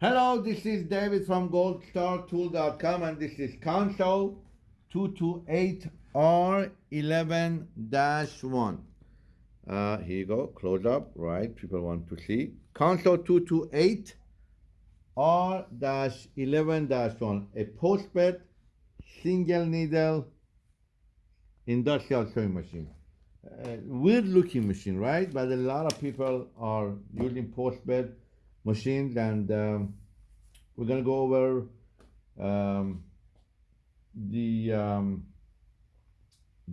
Hello, this is David from goldstartool.com and this is Consew 228R11-1. Uh, here you go, close up, right? People want to see. Consew 228R-11-1, a post-bed single needle industrial sewing machine. Uh, weird looking machine, right? But a lot of people are using postbed machines and um, we're gonna go over um, the um,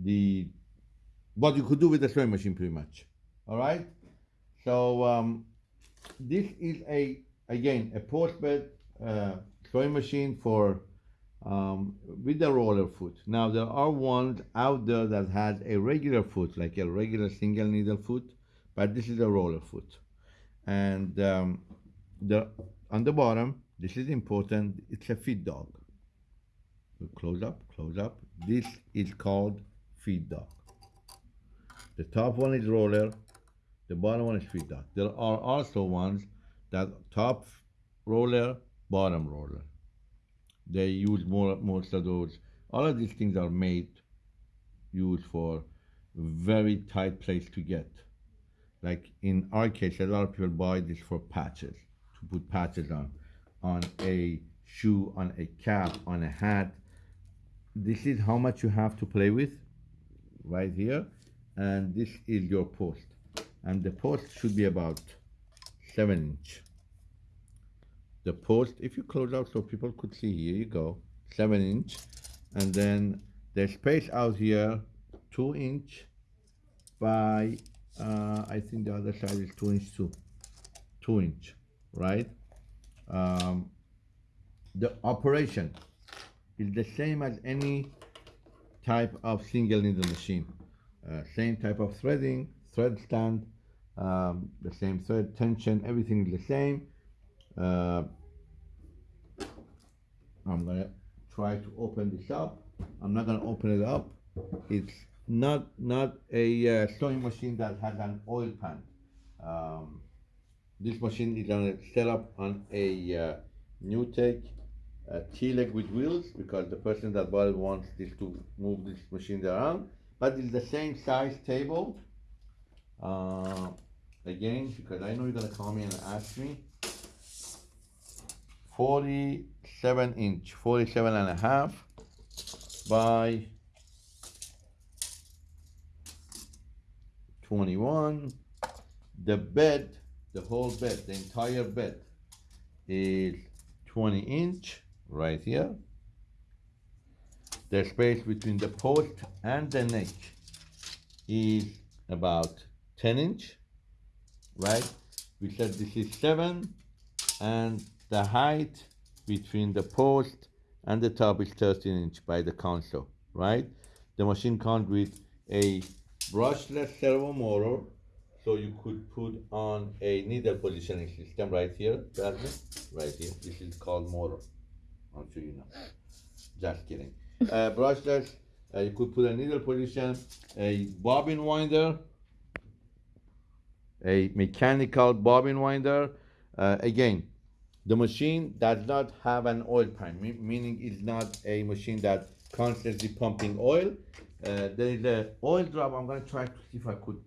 the what you could do with the sewing machine pretty much all right? So um, this is a again a postbed uh, sewing machine for um, with the roller foot. Now there are ones out there that has a regular foot like a regular single needle foot but this is a roller foot. And um, the on the bottom this is important it's a feed dog. Close up close up. This is called feed dog. The top one is roller the bottom one is feed dog. There are also ones that top roller bottom roller. They use more most of those. All of these things are made used for very tight place to get. Like in our case a lot of people buy this for patches put patches on on a shoe on a cap on a hat. This is how much you have to play with right here and this is your post. And the post should be about seven inch. The post if you close out so people could see here you go seven inch. And then the space out here two inch by uh, I think the other side is two inch too. Two inch right? Um, the operation is the same as any type of single needle machine. Uh, same type of threading thread stand um, the same thread tension everything is the same. Uh, I'm gonna try to open this up. I'm not gonna open it up. It's not not a uh, sewing machine that has an oil pan. Um, this machine is gonna set up on a uh, NewTek uh, T-leg with wheels because the person that bought it wants this to move this machine around but it's the same size table uh, again because I know you're gonna call me and ask me. 47 inch 47 and a half by 21 the bed the whole bed the entire bed is 20 inch right here. The space between the post and the neck is about 10 inch right? We said this is 7 and the height between the post and the top is 13 inch by the console right? The machine comes with a brushless servo motor so you could put on a needle positioning system right here right here this is called motor i'm sure you know just kidding uh, brushless uh, you could put a needle position a bobbin winder a mechanical bobbin winder uh, again the machine does not have an oil pan, meaning it's not a machine that constantly pumping oil. Uh, there is a oil drop. I'm gonna try to see if I could.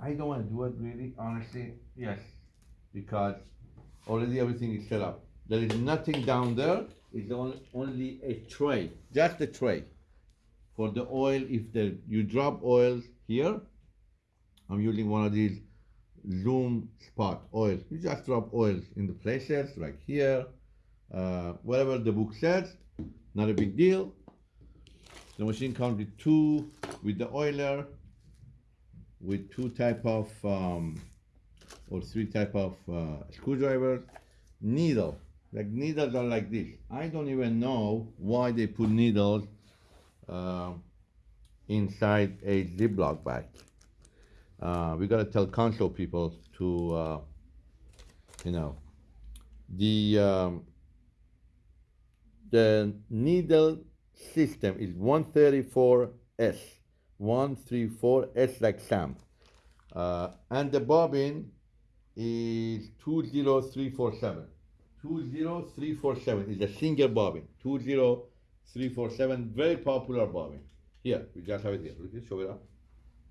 I don't want to do it really, honestly. Yes, because already everything is set up. There is nothing down there. It's only, only a tray, just a tray for the oil. If the you drop oil here, I'm using one of these Zoom Spout oil. You just drop oils in the places like here, uh, whatever the book says, not a big deal. The machine comes with two, with the oiler, with two type of, um, or three type of uh, screwdrivers. Needle, like needles are like this. I don't even know why they put needles uh, inside a Ziploc bag uh, we got to tell Consew people to, uh, you know, the um, the needle system is 134S, 134S like Sam, uh, and the bobbin is 20347, 20347 is a single bobbin. 20347, very popular bobbin. Here, we just have it here. Look, show it up.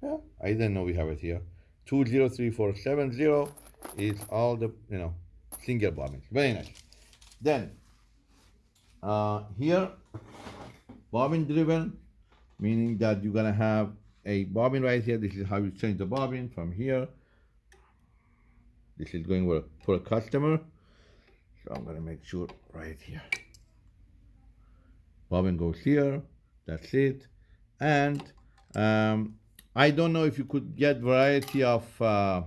Yeah, I didn't know we have it here. 203470 is all the, you know, single bobbins. Very nice. Then, uh, here, bobbin driven, meaning that you're gonna have a bobbin right here. This is how you change the bobbin from here. This is going for, for a customer. So I'm gonna make sure right here. Bobbin goes here, that's it. And um, I don't know if you could get variety of uh,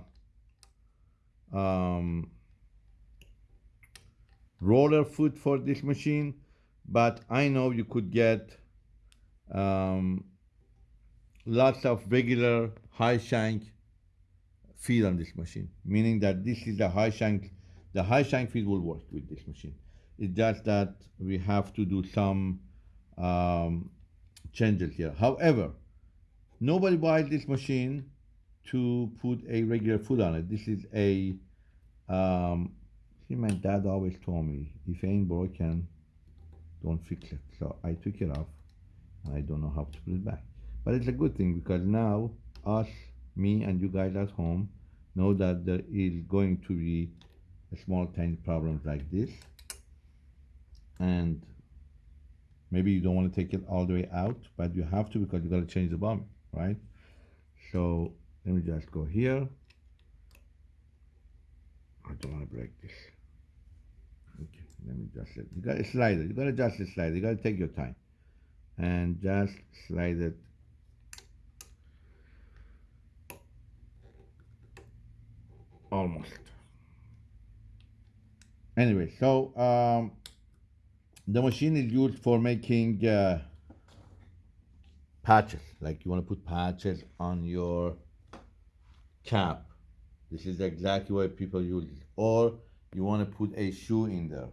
um, roller foot for this machine, but I know you could get um, lots of regular high shank feed on this machine, meaning that this is the high shank, the high shank feed will work with this machine. It's just that we have to do some um, changes here. However, nobody buys this machine to put a regular foot on it. This is a, um, see my dad always told me, if it ain't broken, don't fix it. So I took it off I don't know how to put it back. But it's a good thing because now us, me and you guys at home know that there is going to be a small tiny problems like this. And maybe you don't want to take it all the way out, but you have to because you got to change the bomb, right? So let me just go here. I don't want to break this. Okay, let me just, you got to slide it. You got to adjust the slide. You got to take your time and just slide it. Almost. Anyway so um, the machine is used for making uh, patches. Like you want to put patches on your cap. This is exactly what people use it. Or you want to put a shoe in there.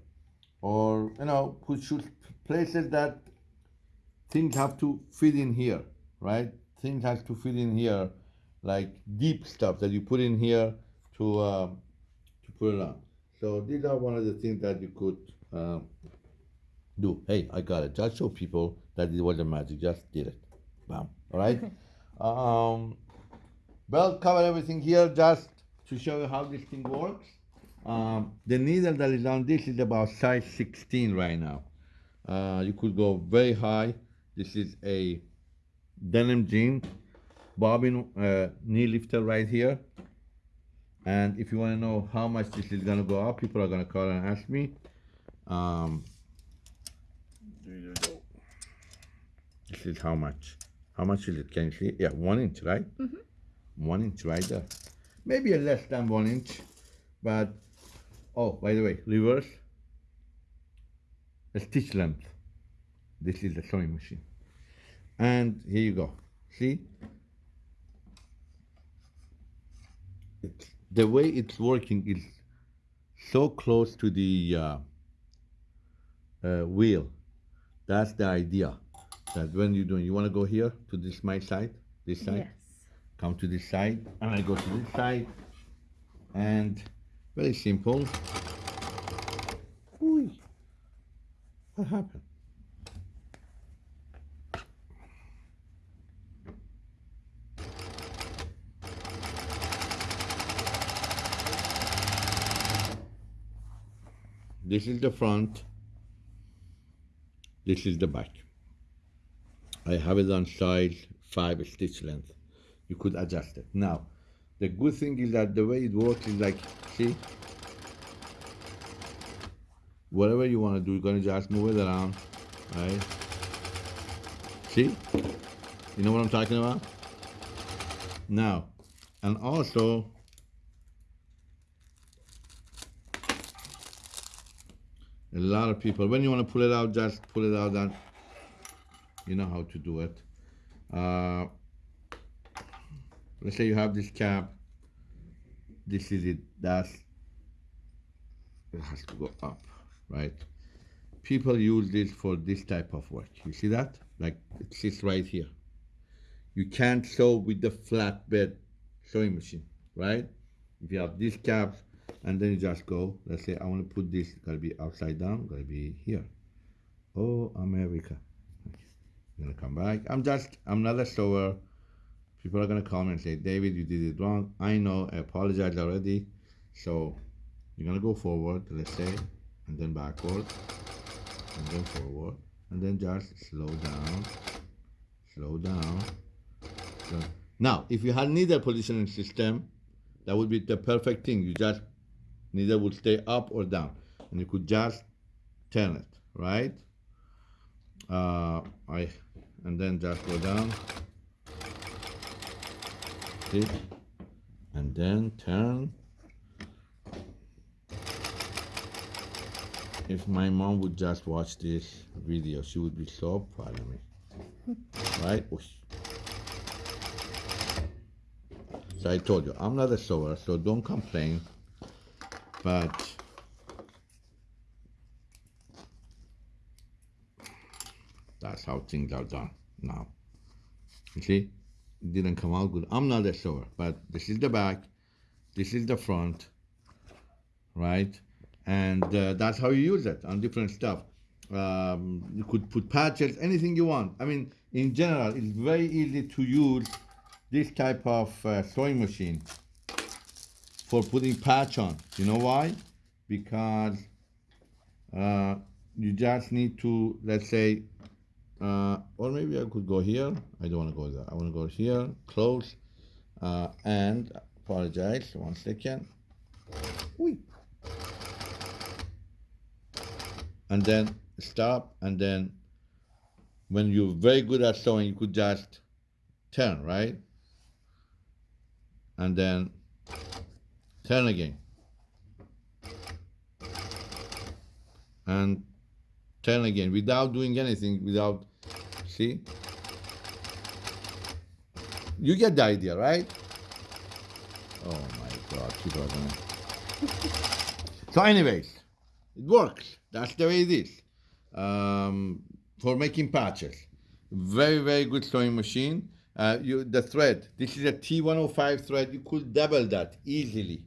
Or you know put shoes places that things have to fit in here right? Things have to fit in here like deep stuff that you put in here to uh, to put it on so these are one of the things that you could uh, do. Hey i got it. Just show people that it wasn't magic. Just did it. Bam. All right? Um well cover everything here just to show you how this thing works. Um, the needle that is on this is about size 16 right now. Uh, you could go very high this is a denim jean bobbin uh, knee lifter right here. And if you want to know how much this is going to go up people are going to call and ask me. Um, this is how much. How much is it? Can you see? Yeah one inch right? Mm -hmm. one inch right there. Maybe a less than one inch but oh by the way reverse. A stitch length this is the sewing machine. And here you go. See? It's, the way it's working is so close to the uh, uh, wheel. That's the idea. That when you're doing you want to go here to this my side this side? Yes. come to this side and I go to this side. And very simple. Ooh, what happened this is the front. This is the back. I have it on size 5 stitch length. You could adjust it. Now the good thing is that the way it works is like see? Whatever you want to do you're going to just move it around right? See? You know what I'm talking about? Now and also a lot of people. When you want to pull it out just pull it out and you know how to do it. Uh, let's say you have this cap this is it. That's it has to go up right? People use this for this type of work. You see that? Like it sits right here. You can't sew with the flatbed sewing machine right? If you have these caps and then you just go. Let's say I want to put this. Gotta be upside down. Gotta be here. Oh, America. I'm gonna come back. I'm just. I'm not a sewer. People are gonna come and say, David, you did it wrong. I know. I apologize already. So you're gonna go forward. Let's say, and then backward, and then forward, and then just slow down, slow down. So, now, if you had needle positioning system, that would be the perfect thing. You just needle would stay up or down, and you could just turn it, right? Uh, I and then just go down, see, and then turn. If my mom would just watch this video, she would be so proud of me, right? So I told you, I'm not a sewer, so don't complain. But that's how things are done now. You see, it didn't come out good. I'm not sewer, but this is the back, this is the front, right? And uh, that's how you use it on different stuff. Um, you could put patches, anything you want. I mean, in general, it's very easy to use this type of uh, sewing machine for putting patch on. You know why? Because uh, you just need to, let's say, uh, or maybe I could go here. I don't want to go there. I want to go here, close, uh, and apologize. One second. Whee. And then stop, and then when you're very good at sewing, you could just turn, right? and then turn again. And turn again without doing anything without see? You get the idea right? Oh my god people are gonna so anyways it works. That's the way it is. Um, for making patches. Very very good sewing machine. Uh, you, the thread, this is a T105 thread. You could double that easily.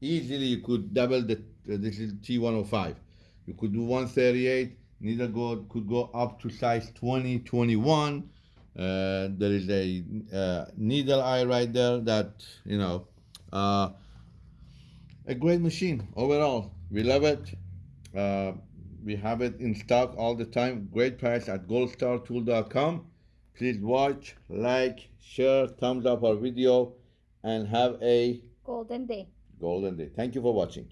Easily, you could double the. Uh, this is T105. You could do 138. Needle go could go up to size 20, 21. Uh, there is a uh, needle eye right there. That you know, uh, a great machine overall. We love it. Uh, we have it in stock all the time. Great price at goldstartool.com. Please watch, like, share, thumbs up our video, and have a Golden day. Golden day. Thank you for watching.